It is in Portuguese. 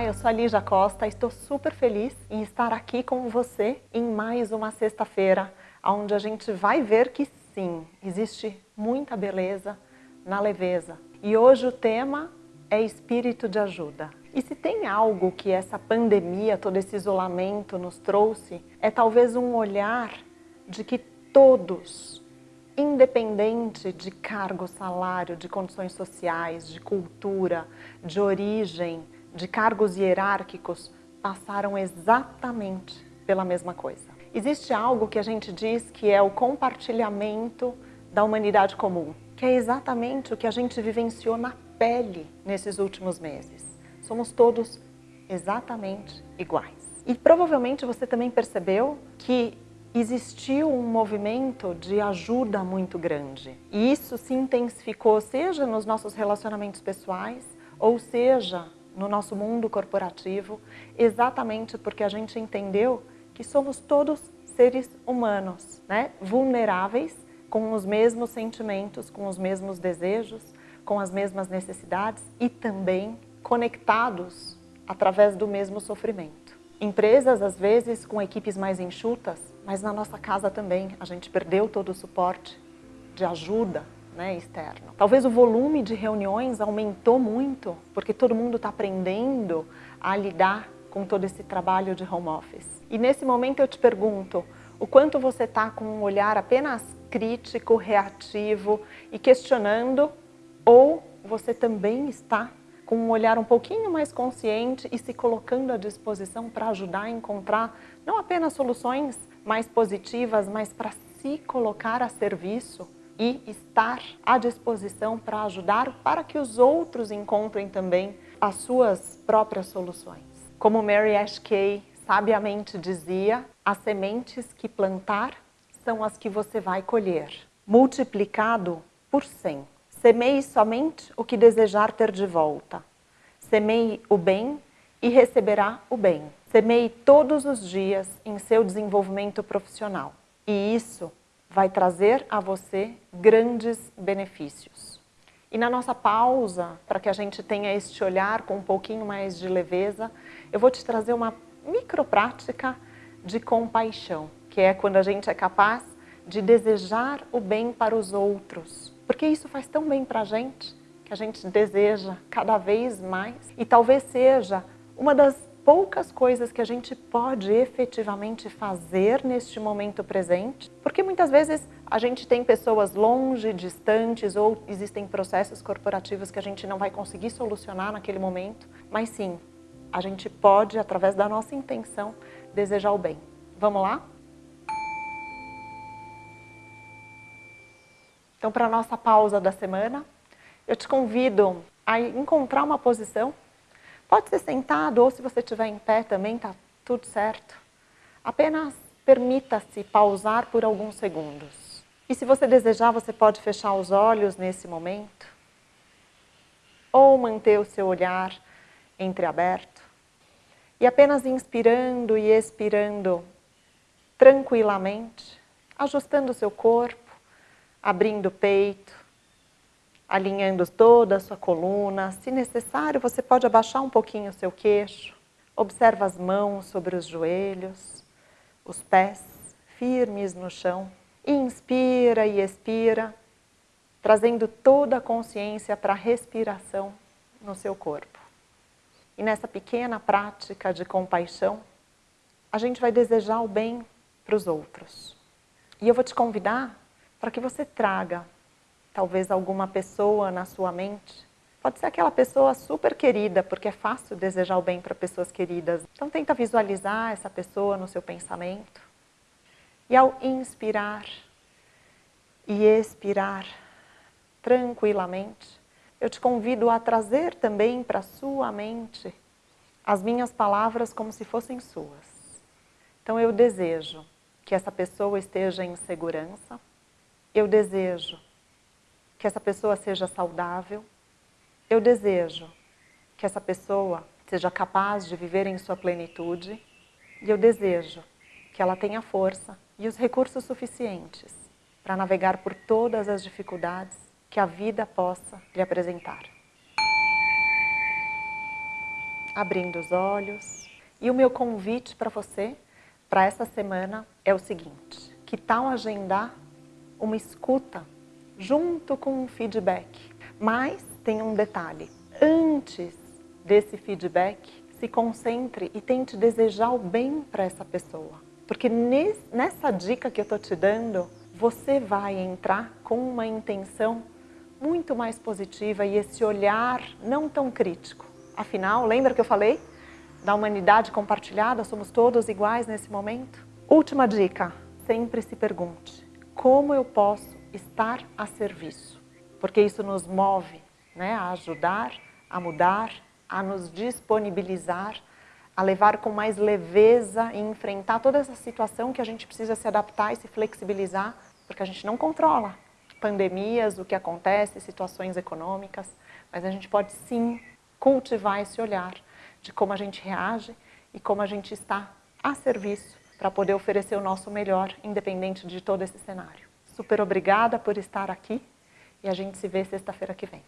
Olá, eu sou a Lígia Costa, estou super feliz em estar aqui com você em mais uma sexta-feira, onde a gente vai ver que sim, existe muita beleza na leveza. E hoje o tema é espírito de ajuda. E se tem algo que essa pandemia, todo esse isolamento nos trouxe, é talvez um olhar de que todos, independente de cargo, salário, de condições sociais, de cultura, de origem, de cargos hierárquicos, passaram exatamente pela mesma coisa. Existe algo que a gente diz que é o compartilhamento da humanidade comum, que é exatamente o que a gente vivenciou na pele nesses últimos meses. Somos todos exatamente iguais. E provavelmente você também percebeu que existiu um movimento de ajuda muito grande. E isso se intensificou, seja nos nossos relacionamentos pessoais, ou seja, no nosso mundo corporativo, exatamente porque a gente entendeu que somos todos seres humanos, né? vulneráveis, com os mesmos sentimentos, com os mesmos desejos, com as mesmas necessidades e também conectados através do mesmo sofrimento. Empresas, às vezes, com equipes mais enxutas, mas na nossa casa também a gente perdeu todo o suporte de ajuda né, externo. Talvez o volume de reuniões aumentou muito, porque todo mundo está aprendendo a lidar com todo esse trabalho de home office. E nesse momento eu te pergunto, o quanto você está com um olhar apenas crítico, reativo e questionando, ou você também está com um olhar um pouquinho mais consciente e se colocando à disposição para ajudar a encontrar não apenas soluções mais positivas, mas para se colocar a serviço e estar à disposição para ajudar para que os outros encontrem também as suas próprias soluções. Como Mary Ash Kay sabiamente dizia, as sementes que plantar são as que você vai colher, multiplicado por cem. Semeie somente o que desejar ter de volta. Semeie o bem e receberá o bem. Semeie todos os dias em seu desenvolvimento profissional. E isso vai trazer a você grandes benefícios. E na nossa pausa, para que a gente tenha este olhar com um pouquinho mais de leveza, eu vou te trazer uma microprática de compaixão, que é quando a gente é capaz de desejar o bem para os outros, porque isso faz tão bem para a gente, que a gente deseja cada vez mais. E talvez seja uma das poucas coisas que a gente pode efetivamente fazer neste momento presente, porque muitas vezes a gente tem pessoas longe, distantes, ou existem processos corporativos que a gente não vai conseguir solucionar naquele momento, mas sim, a gente pode, através da nossa intenção, desejar o bem. Vamos lá? Então, para a nossa pausa da semana, eu te convido a encontrar uma posição. Pode ser sentado ou se você estiver em pé também, tá tudo certo. Apenas permita-se pausar por alguns segundos. E se você desejar, você pode fechar os olhos nesse momento ou manter o seu olhar entreaberto e apenas inspirando e expirando tranquilamente, ajustando o seu corpo, abrindo o peito, alinhando toda a sua coluna. Se necessário, você pode abaixar um pouquinho o seu queixo. Observa as mãos sobre os joelhos, os pés firmes no chão. Inspira e expira, trazendo toda a consciência para a respiração no seu corpo. E nessa pequena prática de compaixão, a gente vai desejar o bem para os outros. E eu vou te convidar para que você traga talvez alguma pessoa na sua mente. Pode ser aquela pessoa super querida, porque é fácil desejar o bem para pessoas queridas. Então tenta visualizar essa pessoa no seu pensamento. E ao inspirar e expirar tranquilamente, eu te convido a trazer também para sua mente as minhas palavras como se fossem suas. Então eu desejo que essa pessoa esteja em segurança, eu desejo que essa pessoa seja saudável, eu desejo que essa pessoa seja capaz de viver em sua plenitude e eu desejo que ela tenha força e os recursos suficientes para navegar por todas as dificuldades que a vida possa lhe apresentar. abrindo os olhos. E o meu convite para você, para essa semana, é o seguinte. Que tal agendar uma escuta junto com um feedback? Mas tem um detalhe. Antes desse feedback, se concentre e tente desejar o bem para essa pessoa. Porque nessa dica que eu estou te dando, você vai entrar com uma intenção muito mais positiva e esse olhar não tão crítico. Afinal, lembra que eu falei da humanidade compartilhada? Somos todos iguais nesse momento? Última dica, sempre se pergunte, como eu posso estar a serviço? Porque isso nos move né, a ajudar, a mudar, a nos disponibilizar, a levar com mais leveza e enfrentar toda essa situação que a gente precisa se adaptar e se flexibilizar, porque a gente não controla pandemias, o que acontece, situações econômicas, mas a gente pode sim cultivar esse olhar de como a gente reage e como a gente está a serviço para poder oferecer o nosso melhor, independente de todo esse cenário. Super obrigada por estar aqui e a gente se vê sexta-feira que vem.